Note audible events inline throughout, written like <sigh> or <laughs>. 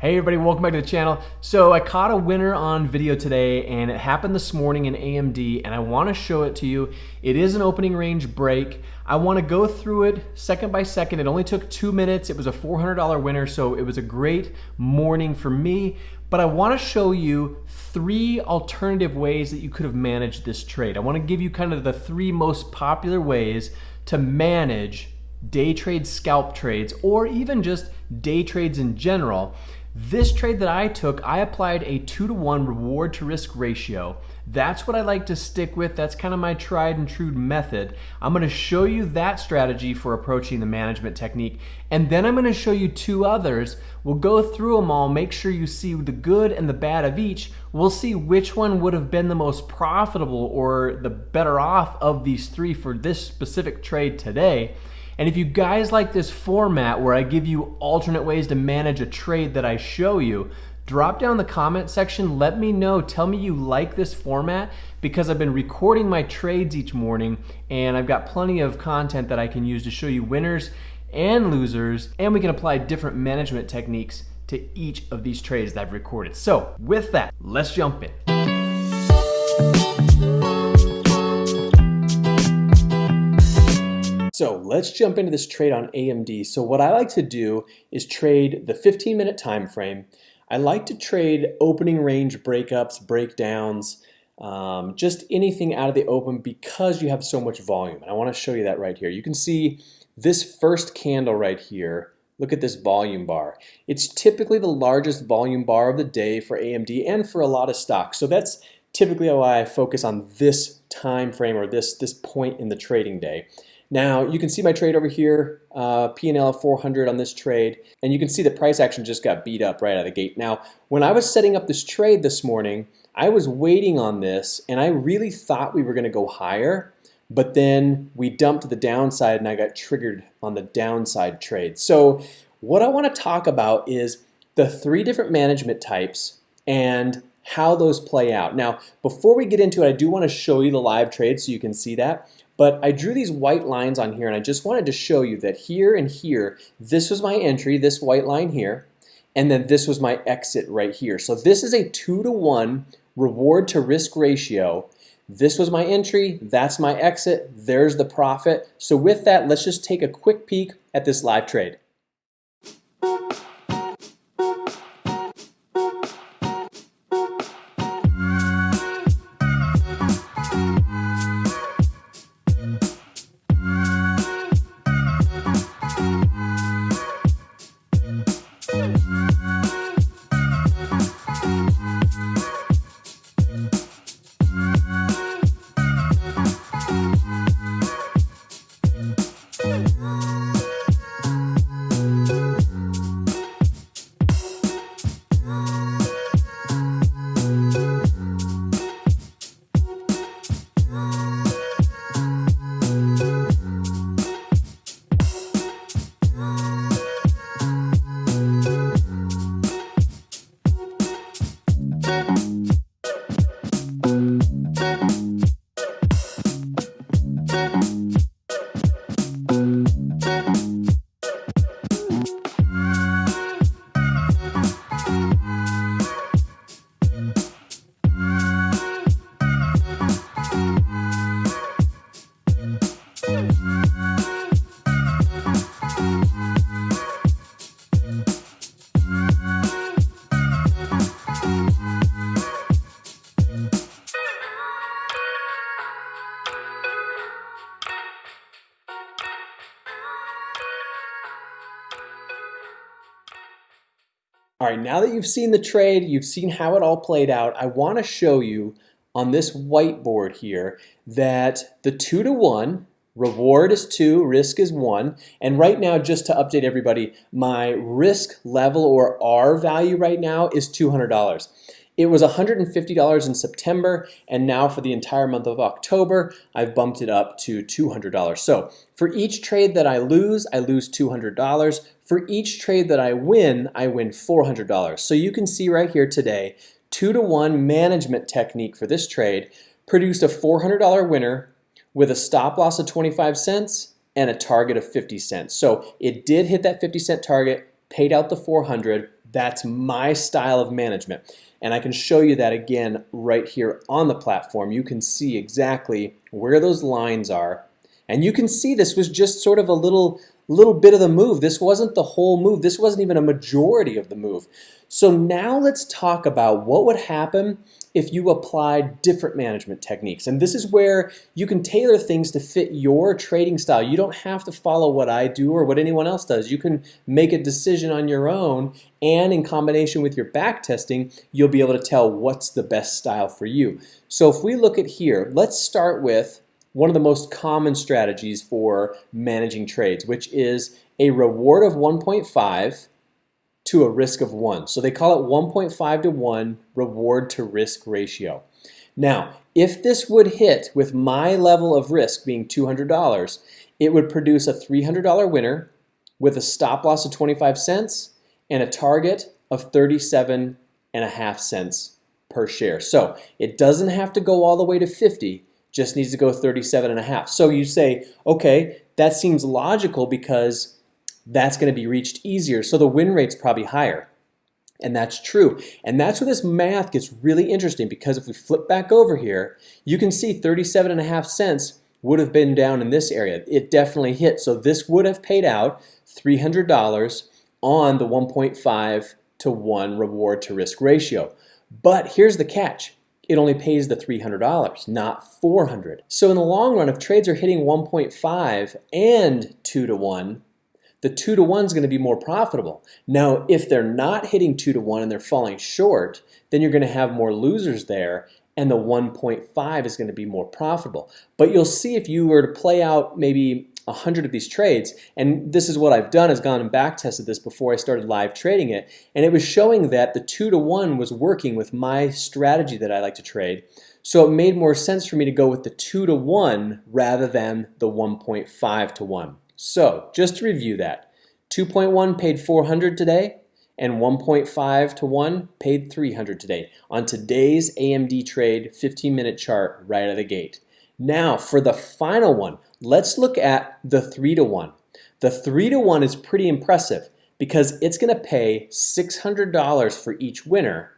Hey everybody, welcome back to the channel. So I caught a winner on video today and it happened this morning in AMD and I wanna show it to you. It is an opening range break. I wanna go through it second by second. It only took two minutes. It was a $400 winner, so it was a great morning for me. But I wanna show you three alternative ways that you could have managed this trade. I wanna give you kind of the three most popular ways to manage day trade scalp trades or even just day trades in general this trade that I took, I applied a two to one reward to risk ratio. That's what I like to stick with. That's kind of my tried and true method. I'm gonna show you that strategy for approaching the management technique. And then I'm gonna show you two others. We'll go through them all, make sure you see the good and the bad of each. We'll see which one would have been the most profitable or the better off of these three for this specific trade today. And if you guys like this format where I give you alternate ways to manage a trade that I show you, drop down the comment section, let me know, tell me you like this format because I've been recording my trades each morning and I've got plenty of content that I can use to show you winners and losers and we can apply different management techniques to each of these trades that I've recorded. So with that, let's jump in. So let's jump into this trade on AMD. So what I like to do is trade the 15 minute time frame. I like to trade opening range breakups, breakdowns, um, just anything out of the open because you have so much volume. And I want to show you that right here. You can see this first candle right here. Look at this volume bar. It's typically the largest volume bar of the day for AMD and for a lot of stocks. So that's typically why I focus on this time frame or this, this point in the trading day. Now you can see my trade over here, uh, P&L of 400 on this trade, and you can see the price action just got beat up right out of the gate. Now, when I was setting up this trade this morning, I was waiting on this and I really thought we were gonna go higher, but then we dumped the downside and I got triggered on the downside trade. So what I wanna talk about is the three different management types and how those play out. Now, before we get into it, I do wanna show you the live trade so you can see that. But I drew these white lines on here and I just wanted to show you that here and here, this was my entry, this white line here, and then this was my exit right here. So this is a two to one reward to risk ratio. This was my entry, that's my exit, there's the profit. So with that, let's just take a quick peek at this live trade. All right, now that you've seen the trade, you've seen how it all played out, I want to show you on this whiteboard here that the two to one, reward is two, risk is one, and right now, just to update everybody, my risk level or R value right now is $200. It was $150 in September, and now for the entire month of October, I've bumped it up to $200. So for each trade that I lose, I lose $200. For each trade that I win, I win $400. So you can see right here today, two to one management technique for this trade produced a $400 winner with a stop loss of 25 cents and a target of 50 cents. So it did hit that 50 cent target, paid out the 400, That's my style of management. And I can show you that again right here on the platform. You can see exactly where those lines are. And you can see this was just sort of a little, little bit of the move. This wasn't the whole move. This wasn't even a majority of the move. So now let's talk about what would happen if you applied different management techniques. And this is where you can tailor things to fit your trading style. You don't have to follow what I do or what anyone else does. You can make a decision on your own and in combination with your back testing, you'll be able to tell what's the best style for you. So if we look at here, let's start with one of the most common strategies for managing trades, which is a reward of 1.5 to a risk of 1. So they call it 1.5 to 1 reward to risk ratio. Now, if this would hit with my level of risk being $200, it would produce a $300 winner with a stop loss of 25 cents and a target of 37 and a half cents per share. So it doesn't have to go all the way to 50, just needs to go 37 and a half. So you say, okay, that seems logical because that's going to be reached easier. So the win rate's probably higher. And that's true. And that's where this math gets really interesting because if we flip back over here, you can see 37 and a half cents would have been down in this area. It definitely hit. So this would have paid out $300 on the 1.5 to 1 reward to risk ratio. But here's the catch. It only pays the $300, not 400. So in the long run, if trades are hitting 1.5 and 2 to 1, the two to one is going to be more profitable. Now, if they're not hitting two to one and they're falling short, then you're going to have more losers there and the 1.5 is going to be more profitable. But you'll see if you were to play out maybe 100 of these trades, and this is what I've done is gone and back tested this before I started live trading it, and it was showing that the 2 to 1 was working with my strategy that I like to trade. So it made more sense for me to go with the 2 to 1 rather than the 1.5 to 1. So just to review that, 2.1 paid 400 today and 1.5 to 1 paid 300 today on today's AMD trade 15 minute chart right out of the gate. Now for the final one, let's look at the 3 to 1. The 3 to 1 is pretty impressive because it's going to pay $600 for each winner,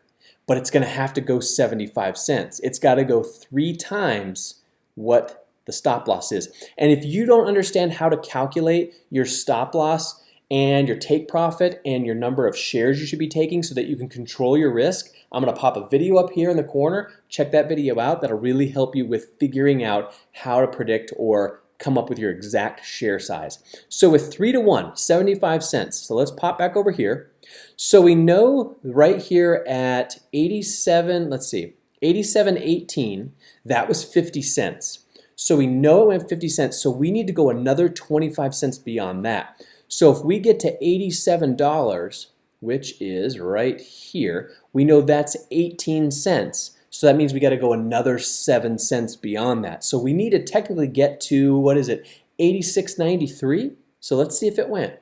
but it's going to have to go 75 cents. It's got to go three times what the stop loss is. And if you don't understand how to calculate your stop loss and your take profit and your number of shares you should be taking so that you can control your risk, I'm gonna pop a video up here in the corner. Check that video out. That'll really help you with figuring out how to predict or come up with your exact share size. So with three to one, 75 cents. So let's pop back over here. So we know right here at 87, let's see, 87.18, that was 50 cents. So we know it went 50 cents, so we need to go another 25 cents beyond that. So if we get to $87, which is right here, we know that's 18 cents. So that means we got to go another 7 cents beyond that. So we need to technically get to, what is it, 86.93? So let's see if it went.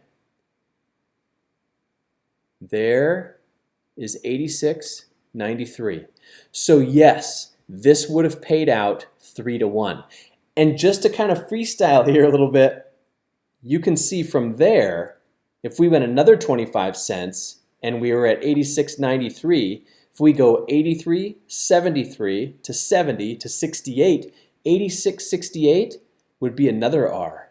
There is 86.93. So yes, this would have paid out 3 to 1. And just to kind of freestyle here a little bit, you can see from there, if we went another 25 cents and we were at 86.93, if we go 83, 73 to 70 to 68, 86.68 would be another R.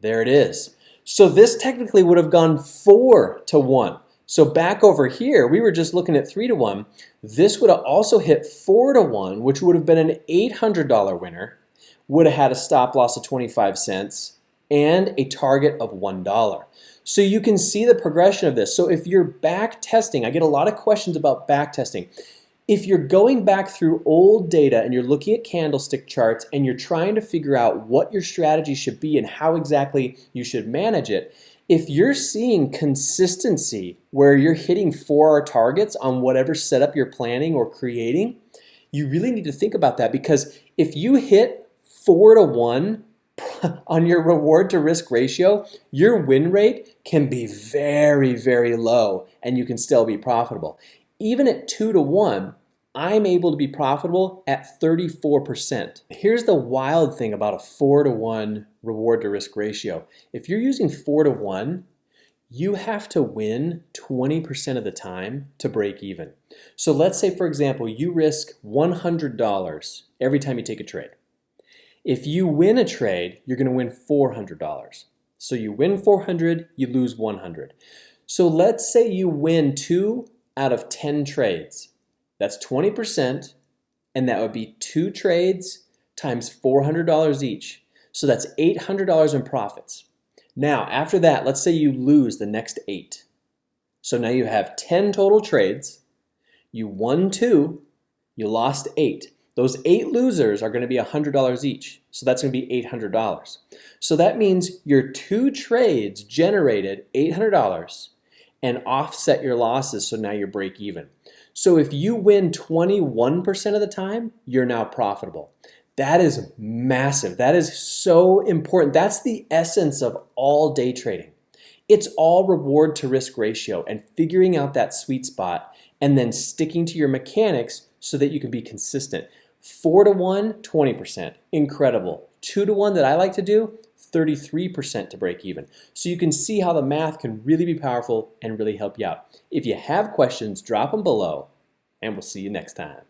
There it is. So this technically would have gone 4 to 1. So back over here, we were just looking at 3 to 1. This would have also hit 4 to 1, which would have been an $800 winner, would have had a stop loss of 25 cents, and a target of $1. So you can see the progression of this. So if you're back testing, I get a lot of questions about back testing. If you're going back through old data and you're looking at candlestick charts and you're trying to figure out what your strategy should be and how exactly you should manage it, if you're seeing consistency where you're hitting 4R targets on whatever setup you're planning or creating, you really need to think about that because if you hit 4 to 1 <laughs> on your reward to risk ratio, your win rate can be very, very low and you can still be profitable. Even at 2 to 1, I'm able to be profitable at 34%. Here's the wild thing about a 4 to 1 reward to risk ratio. If you're using 4 to 1, you have to win 20% of the time to break even. So let's say, for example, you risk $100 every time you take a trade. If you win a trade, you're going to win $400. So you win 400, you lose 100. So let's say you win two out of 10 trades. That's 20%, and that would be two trades times $400 each. So that's $800 in profits. Now, after that, let's say you lose the next eight. So now you have 10 total trades. You won two, you lost eight. Those eight losers are going to be $100 each. So that's going to be $800. So that means your two trades generated $800 and offset your losses so now you're break even. So if you win 21% of the time, you're now profitable. That is massive. That is so important. That's the essence of all day trading. It's all reward to risk ratio and figuring out that sweet spot and then sticking to your mechanics so that you can be consistent. Four to one, 20%, incredible. Two to one that I like to do, 33% to break even. So you can see how the math can really be powerful and really help you out. If you have questions, drop them below and we'll see you next time.